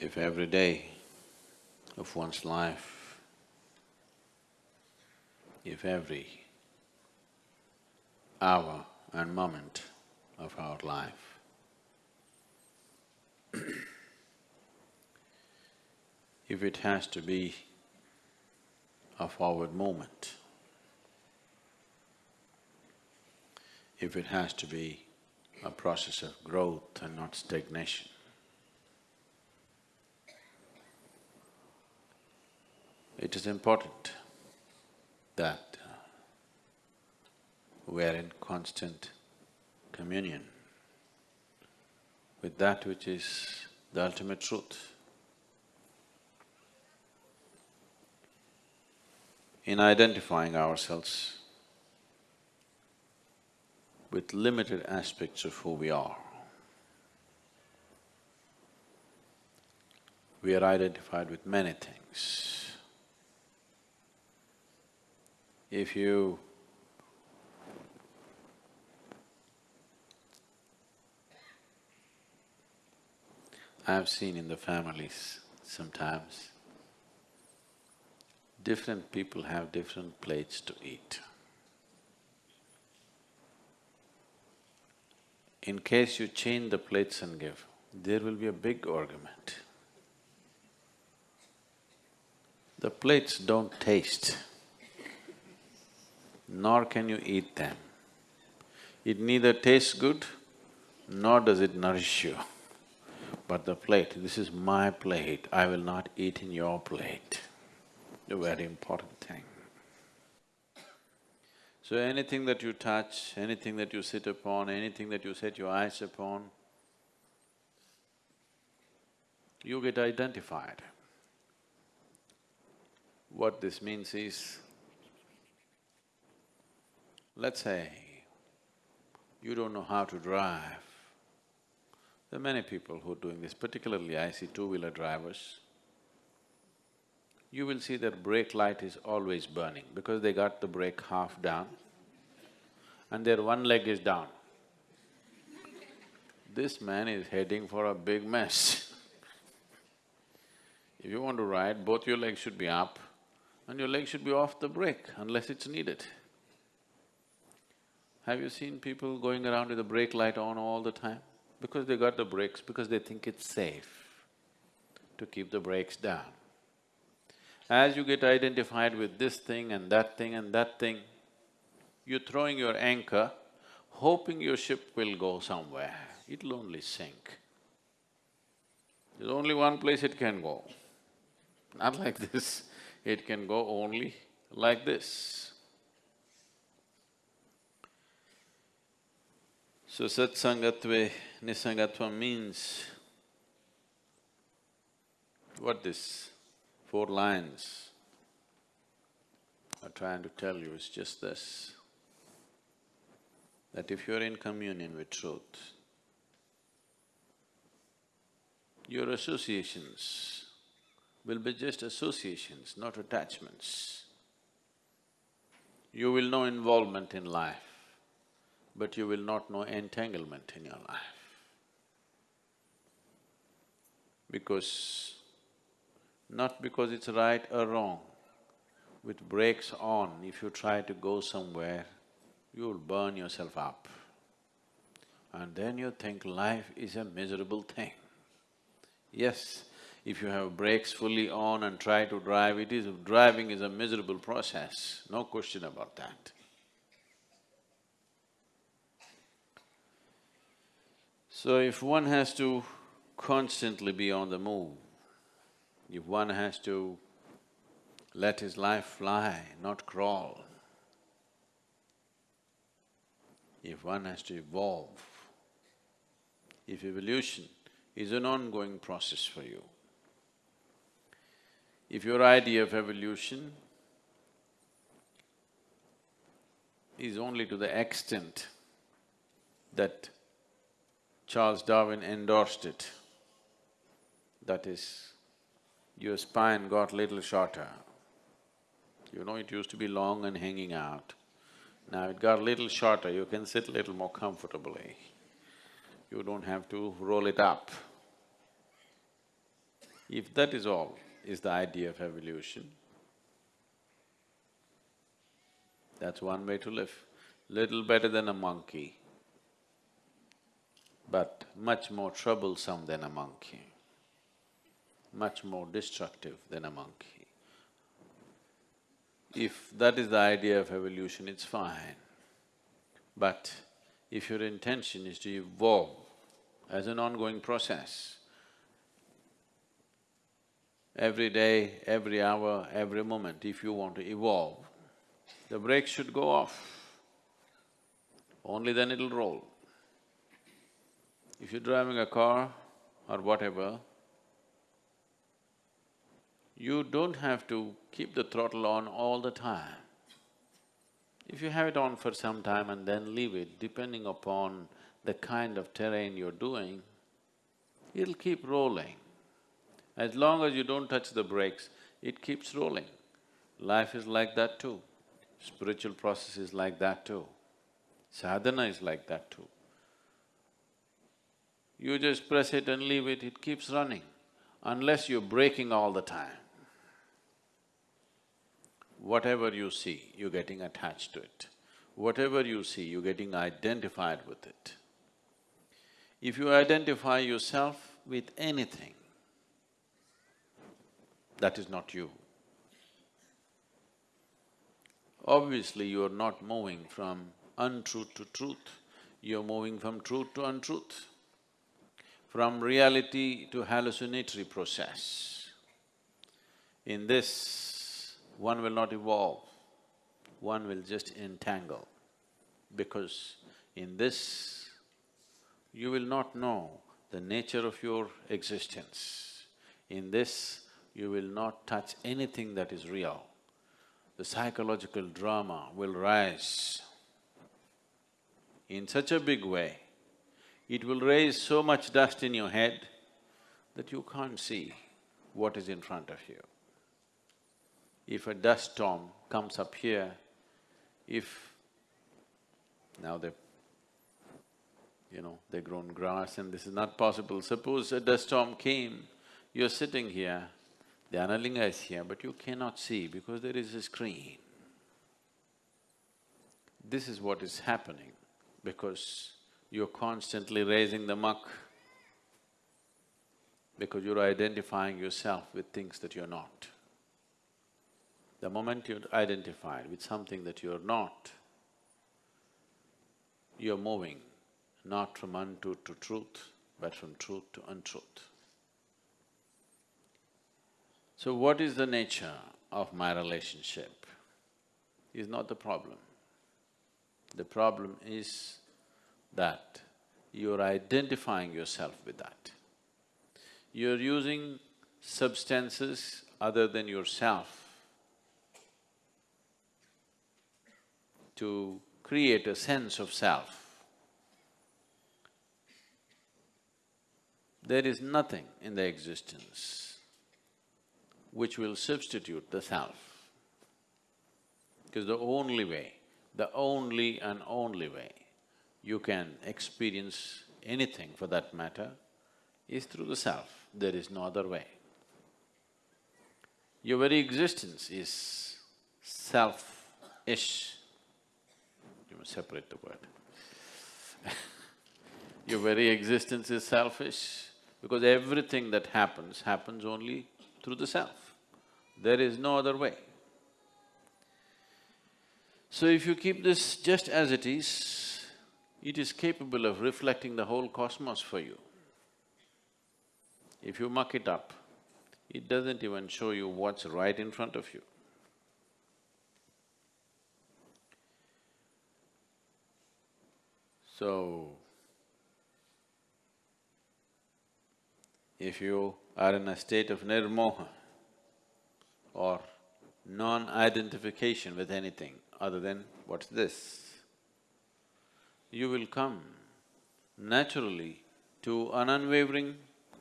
if every day of one's life, if every hour and moment of our life if it has to be a forward movement, if it has to be a process of growth and not stagnation, it is important that we are in constant communion with that which is the ultimate truth. In identifying ourselves with limited aspects of who we are, we are identified with many things. If you I've seen in the families sometimes, different people have different plates to eat. In case you change the plates and give, there will be a big argument. The plates don't taste, nor can you eat them. It neither tastes good, nor does it nourish you. But the plate, this is my plate, I will not eat in your plate. A very important thing. So anything that you touch, anything that you sit upon, anything that you set your eyes upon, you get identified. What this means is, let's say, you don't know how to drive, there are many people who are doing this, particularly I see two-wheeler drivers. You will see their brake light is always burning because they got the brake half down and their one leg is down. This man is heading for a big mess. if you want to ride, both your legs should be up and your leg should be off the brake unless it's needed. Have you seen people going around with the brake light on all the time? Because they got the brakes, because they think it's safe to keep the brakes down. As you get identified with this thing and that thing and that thing, you're throwing your anchor, hoping your ship will go somewhere, it'll only sink. There's only one place it can go, not like this, it can go only like this. So satsangatve nisangatva means what this four lines are trying to tell you is just this, that if you're in communion with truth, your associations will be just associations, not attachments. You will know involvement in life but you will not know entanglement in your life. Because… not because it's right or wrong, with brakes on, if you try to go somewhere, you'll burn yourself up. And then you think life is a miserable thing. Yes, if you have brakes fully on and try to drive, it is… driving is a miserable process, no question about that. So if one has to constantly be on the move, if one has to let his life fly, not crawl, if one has to evolve, if evolution is an ongoing process for you, if your idea of evolution is only to the extent that Charles Darwin endorsed it. That is, your spine got little shorter. You know, it used to be long and hanging out. Now it got little shorter, you can sit a little more comfortably. You don't have to roll it up. If that is all, is the idea of evolution, that's one way to live. Little better than a monkey, but much more troublesome than a monkey, much more destructive than a monkey. If that is the idea of evolution, it's fine. But if your intention is to evolve as an ongoing process, every day, every hour, every moment, if you want to evolve, the brakes should go off. Only then it'll roll. If you're driving a car or whatever, you don't have to keep the throttle on all the time. If you have it on for some time and then leave it, depending upon the kind of terrain you're doing, it'll keep rolling. As long as you don't touch the brakes, it keeps rolling. Life is like that too. Spiritual process is like that too. Sadhana is like that too. You just press it and leave it, it keeps running, unless you're braking all the time. Whatever you see, you're getting attached to it. Whatever you see, you're getting identified with it. If you identify yourself with anything, that is not you. Obviously, you are not moving from untruth to truth, you're moving from truth to untruth, from reality to hallucinatory process. In this, one will not evolve, one will just entangle, because in this, you will not know the nature of your existence. In this, you will not touch anything that is real. The psychological drama will rise in such a big way, it will raise so much dust in your head that you can't see what is in front of you. If a dust storm comes up here, if now they you know, they've grown grass and this is not possible. Suppose a dust storm came, you're sitting here, the Dhyanalinga is here, but you cannot see because there is a screen. This is what is happening because you're constantly raising the muck, because you're identifying yourself with things that you're not. The moment you're identified with something that you're not, you're moving not from untruth to truth, but from truth to untruth. So what is the nature of my relationship is not the problem. The problem is that you're identifying yourself with that. You're using substances other than yourself to create a sense of self. There is nothing in the existence which will substitute the self. Because the only way, the only and only way you can experience anything for that matter is through the self, there is no other way. Your very existence is self-ish. You must separate the word. Your very existence is selfish because everything that happens, happens only through the self. There is no other way. So if you keep this just as it is, it is capable of reflecting the whole cosmos for you. If you muck it up, it doesn't even show you what's right in front of you. So, if you are in a state of nirmoha or non-identification with anything other than what's this, you will come naturally to an unwavering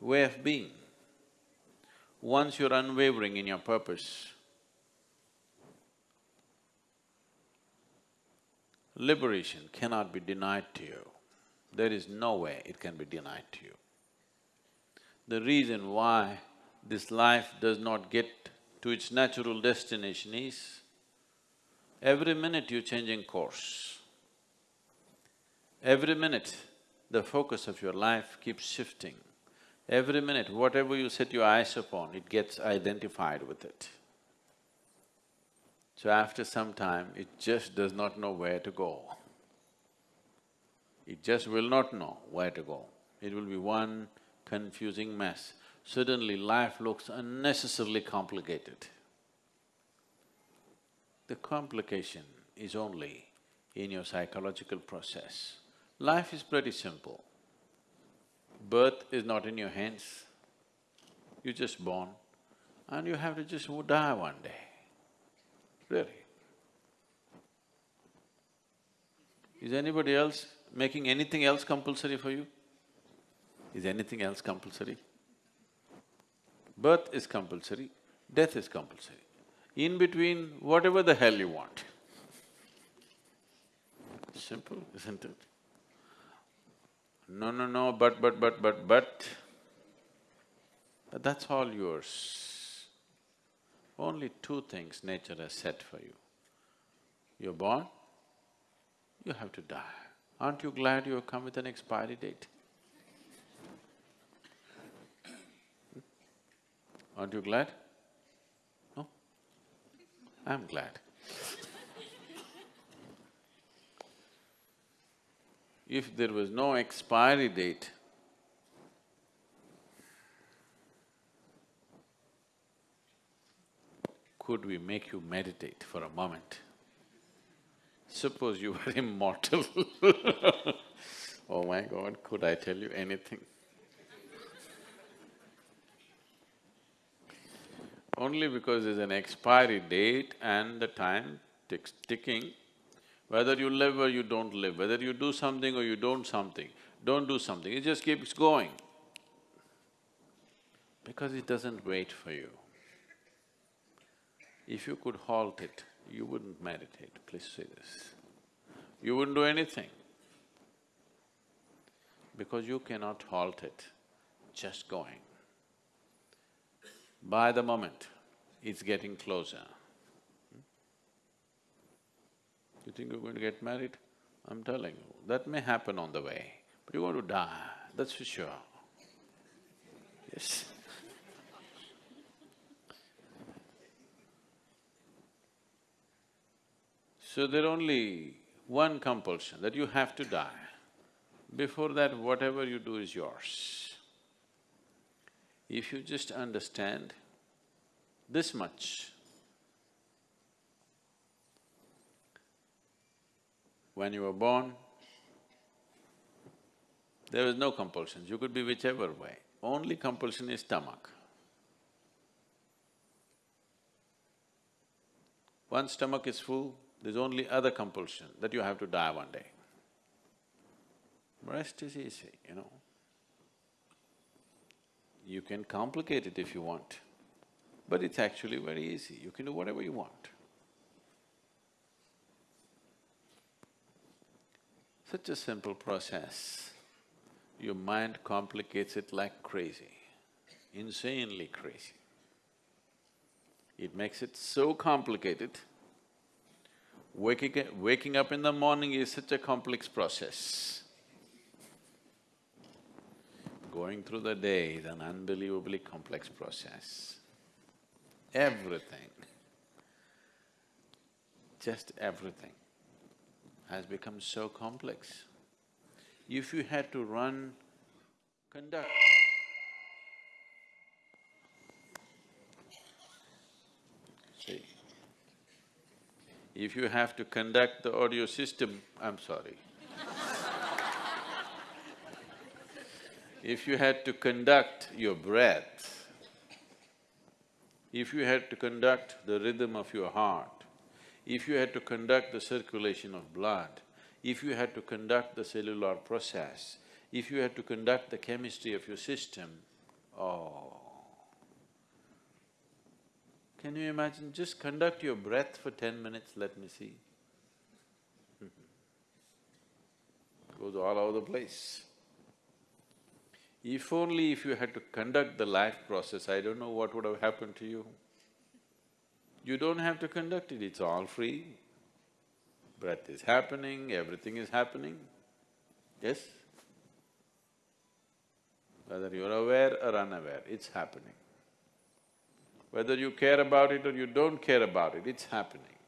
way of being. Once you're unwavering in your purpose, liberation cannot be denied to you. There is no way it can be denied to you. The reason why this life does not get to its natural destination is, every minute you're changing course. Every minute, the focus of your life keeps shifting. Every minute, whatever you set your eyes upon, it gets identified with it. So after some time, it just does not know where to go. It just will not know where to go. It will be one confusing mess. Suddenly life looks unnecessarily complicated. The complication is only in your psychological process. Life is pretty simple. Birth is not in your hands, you're just born and you have to just die one day, really. Is anybody else making anything else compulsory for you? Is anything else compulsory? Birth is compulsory, death is compulsory. In between, whatever the hell you want. Simple, isn't it? No, no, no, but, but, but, but, but, that's all yours. Only two things nature has set for you. You're born, you have to die. Aren't you glad you have come with an expiry date? Aren't you glad? No? I'm glad. If there was no expiry date, could we make you meditate for a moment? Suppose you were immortal Oh my God, could I tell you anything? Only because there's an expiry date and the time ticks ticking, whether you live or you don't live, whether you do something or you don't something, don't do something, it just keeps going. Because it doesn't wait for you. If you could halt it, you wouldn't meditate, please say this. You wouldn't do anything. Because you cannot halt it, just going. By the moment, it's getting closer. You think you're going to get married? I'm telling you, that may happen on the way, but you're going to die, that's for sure. Yes. So there only one compulsion, that you have to die. Before that, whatever you do is yours. If you just understand this much, When you were born, there was no compulsions, you could be whichever way. Only compulsion is stomach. Once stomach is full, there's only other compulsion that you have to die one day. Rest is easy, you know. You can complicate it if you want, but it's actually very easy, you can do whatever you want. Such a simple process, your mind complicates it like crazy, insanely crazy. It makes it so complicated, waking, waking up in the morning is such a complex process. Going through the day is an unbelievably complex process. Everything, just everything has become so complex. If you had to run, conduct See, if you have to conduct the audio system, I'm sorry. if you had to conduct your breath, if you had to conduct the rhythm of your heart, if you had to conduct the circulation of blood, if you had to conduct the cellular process, if you had to conduct the chemistry of your system, oh. Can you imagine, just conduct your breath for ten minutes, let me see. Goes all over the place. If only if you had to conduct the life process, I don't know what would have happened to you. You don't have to conduct it, it's all free. Breath is happening, everything is happening. Yes? Whether you're aware or unaware, it's happening. Whether you care about it or you don't care about it, it's happening.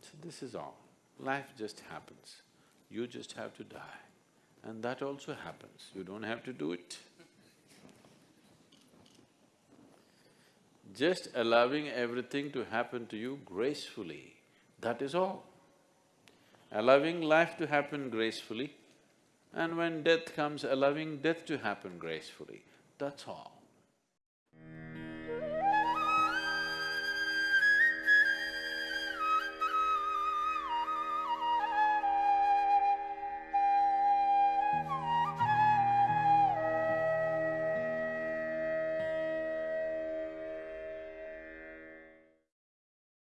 So this is all. Life just happens. You just have to die. And that also happens, you don't have to do it. Just allowing everything to happen to you gracefully, that is all. Allowing life to happen gracefully, and when death comes, allowing death to happen gracefully, that's all.